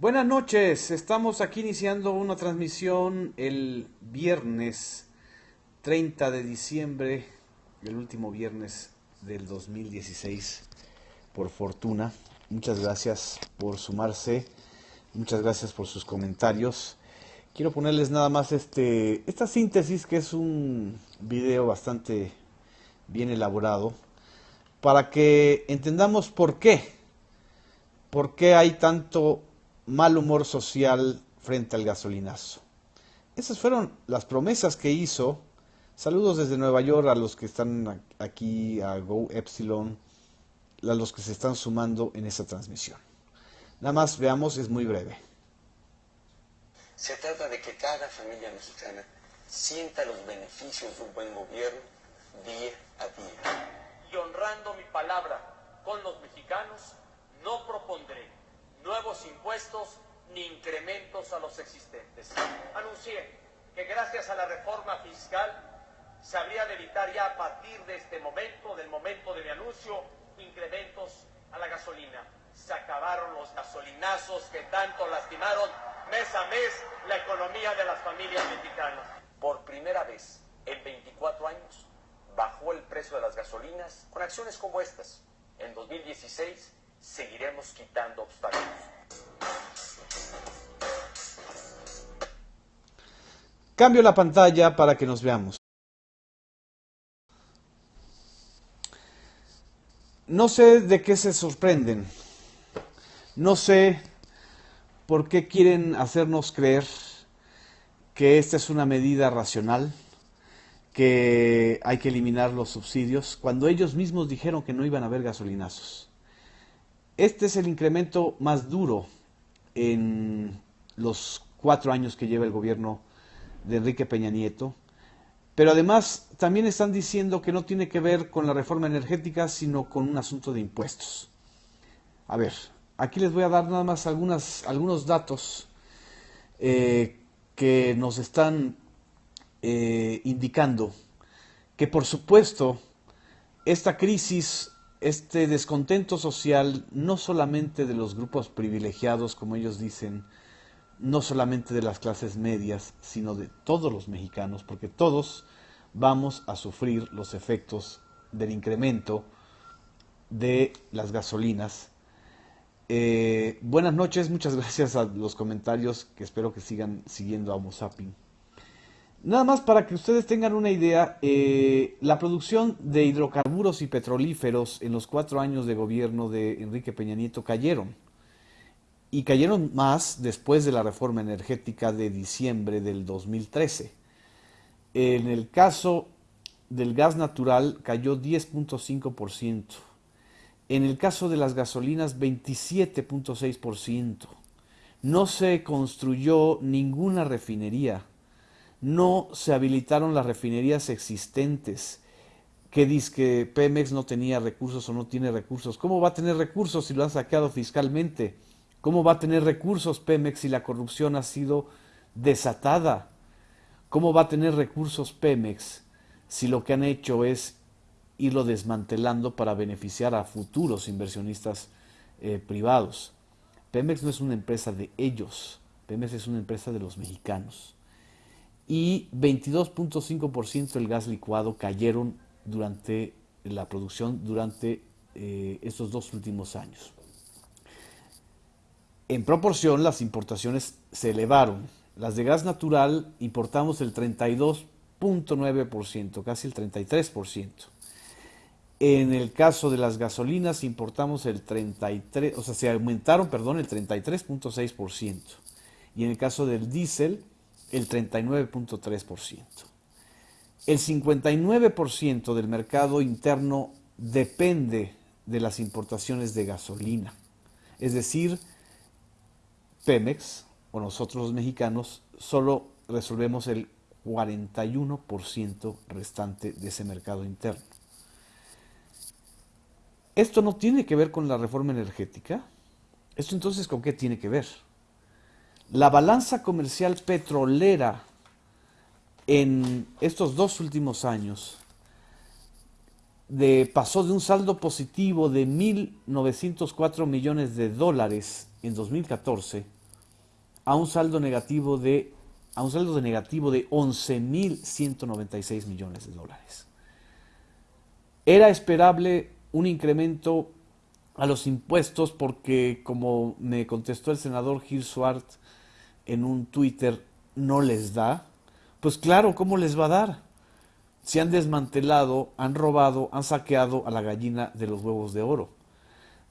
Buenas noches, estamos aquí iniciando una transmisión el viernes 30 de diciembre, el último viernes del 2016, por fortuna. Muchas gracias por sumarse, muchas gracias por sus comentarios. Quiero ponerles nada más este, esta síntesis que es un video bastante bien elaborado para que entendamos por qué, por qué hay tanto mal humor social frente al gasolinazo. Esas fueron las promesas que hizo. Saludos desde Nueva York a los que están aquí, a Go Epsilon, a los que se están sumando en esa transmisión. Nada más veamos, es muy breve. Se trata de que cada familia mexicana sienta los beneficios de un buen gobierno día a día. Y honrando mi palabra con los mexicanos, no propondré nuevos impuestos ni incrementos a los existentes. Anuncié que gracias a la reforma fiscal se habría de evitar ya a partir de este momento, del momento de mi anuncio, incrementos a la gasolina. Se acabaron los gasolinazos que tanto lastimaron mes a mes la economía de las familias mexicanas. Por primera vez en 24 años bajó el precio de las gasolinas con acciones como estas. En 2016 seguiremos quitando obstáculos. Cambio la pantalla para que nos veamos. No sé de qué se sorprenden. No sé por qué quieren hacernos creer que esta es una medida racional, que hay que eliminar los subsidios, cuando ellos mismos dijeron que no iban a haber gasolinazos. Este es el incremento más duro en los cuatro años que lleva el gobierno de Enrique Peña Nieto. Pero además también están diciendo que no tiene que ver con la reforma energética, sino con un asunto de impuestos. A ver, aquí les voy a dar nada más algunos datos eh, que nos están eh, indicando que por supuesto esta crisis este descontento social no solamente de los grupos privilegiados, como ellos dicen, no solamente de las clases medias, sino de todos los mexicanos, porque todos vamos a sufrir los efectos del incremento de las gasolinas. Eh, buenas noches, muchas gracias a los comentarios que espero que sigan siguiendo a Homo Nada más para que ustedes tengan una idea, eh, la producción de hidrocarburos y petrolíferos en los cuatro años de gobierno de Enrique Peña Nieto cayeron. Y cayeron más después de la reforma energética de diciembre del 2013. En el caso del gas natural cayó 10.5%. En el caso de las gasolinas 27.6%. No se construyó ninguna refinería no se habilitaron las refinerías existentes. que dice que Pemex no tenía recursos o no tiene recursos? ¿Cómo va a tener recursos si lo han saqueado fiscalmente? ¿Cómo va a tener recursos Pemex si la corrupción ha sido desatada? ¿Cómo va a tener recursos Pemex si lo que han hecho es irlo desmantelando para beneficiar a futuros inversionistas eh, privados? Pemex no es una empresa de ellos, Pemex es una empresa de los mexicanos y 22.5% del gas licuado cayeron durante la producción durante eh, estos dos últimos años. En proporción, las importaciones se elevaron. Las de gas natural importamos el 32.9%, casi el 33%. En el caso de las gasolinas importamos el 33, o sea, se aumentaron, perdón, el 33.6%. Y en el caso del diésel, el 39.3%. El 59% del mercado interno depende de las importaciones de gasolina. Es decir, Pemex o nosotros los mexicanos solo resolvemos el 41% restante de ese mercado interno. Esto no tiene que ver con la reforma energética. ¿Esto entonces con qué tiene que ver? La balanza comercial petrolera en estos dos últimos años pasó de un saldo positivo de 1.904 millones de dólares en 2014 a un saldo negativo de a un saldo de negativo de 11.196 millones de dólares. Era esperable un incremento a los impuestos porque, como me contestó el senador Gil Swart en un Twitter, no les da. Pues claro, ¿cómo les va a dar? Se han desmantelado, han robado, han saqueado a la gallina de los huevos de oro.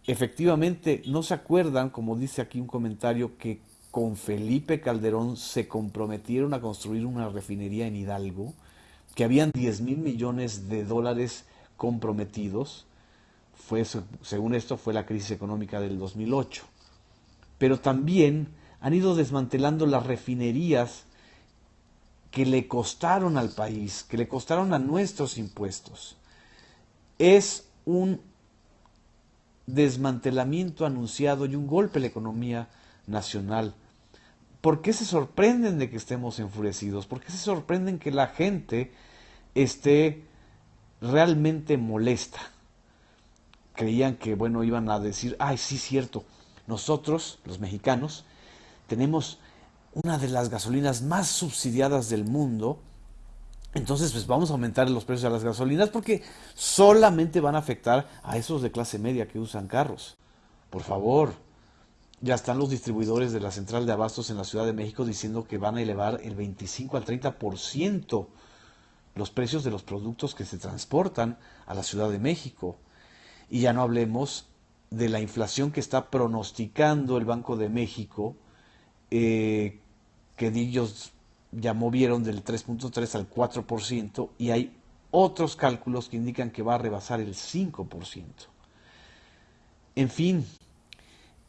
Efectivamente, no se acuerdan, como dice aquí un comentario, que con Felipe Calderón se comprometieron a construir una refinería en Hidalgo, que habían 10 mil millones de dólares comprometidos. Fue, según esto, fue la crisis económica del 2008. Pero también han ido desmantelando las refinerías que le costaron al país, que le costaron a nuestros impuestos. Es un desmantelamiento anunciado y un golpe a la economía nacional. ¿Por qué se sorprenden de que estemos enfurecidos? ¿Por qué se sorprenden que la gente esté realmente molesta? Creían que, bueno, iban a decir, ay, sí, cierto, nosotros, los mexicanos, tenemos una de las gasolinas más subsidiadas del mundo, entonces pues vamos a aumentar los precios de las gasolinas porque solamente van a afectar a esos de clase media que usan carros. Por favor, ya están los distribuidores de la central de abastos en la Ciudad de México diciendo que van a elevar el 25 al 30% los precios de los productos que se transportan a la Ciudad de México. Y ya no hablemos de la inflación que está pronosticando el Banco de México, eh, que ellos ya movieron del 3.3 al 4%, y hay otros cálculos que indican que va a rebasar el 5%. En fin,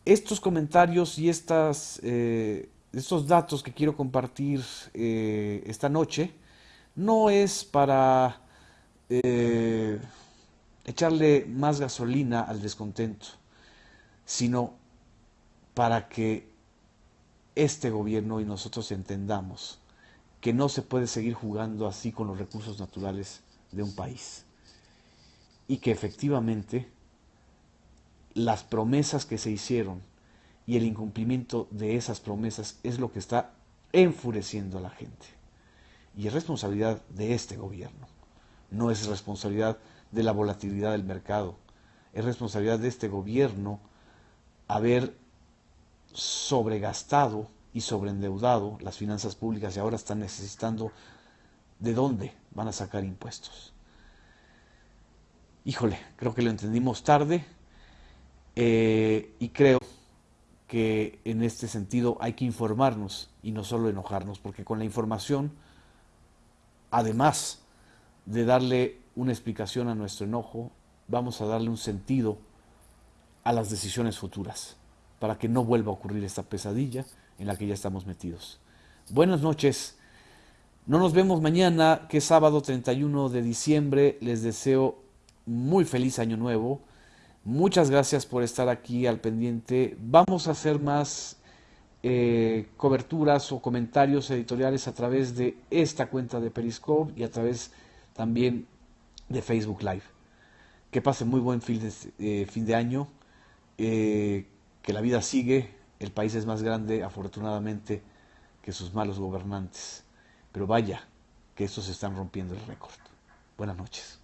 estos comentarios y estas, eh, estos datos que quiero compartir eh, esta noche no es para echarle más gasolina al descontento, sino para que este gobierno y nosotros entendamos que no se puede seguir jugando así con los recursos naturales de un país. Y que efectivamente las promesas que se hicieron y el incumplimiento de esas promesas es lo que está enfureciendo a la gente. Y es responsabilidad de este gobierno, no es responsabilidad de la volatilidad del mercado, es responsabilidad de este gobierno haber sobregastado y sobreendeudado las finanzas públicas y ahora están necesitando de dónde van a sacar impuestos. Híjole, creo que lo entendimos tarde, eh, y creo que en este sentido hay que informarnos y no solo enojarnos, porque con la información, además de darle una explicación a nuestro enojo, vamos a darle un sentido a las decisiones futuras, para que no vuelva a ocurrir esta pesadilla en la que ya estamos metidos. Buenas noches. No nos vemos mañana, que es sábado 31 de diciembre. Les deseo muy feliz año nuevo Muchas gracias por estar aquí al pendiente. Vamos a hacer más eh, coberturas o comentarios editoriales a través de esta cuenta de Periscope y a través también de Facebook Live. Que pase muy buen fin de, eh, año, eh, que la vida sigue, el país es más grande afortunadamente que sus malos gobernantes. Pero vaya, que estos están rompiendo el récord. Buenas noches.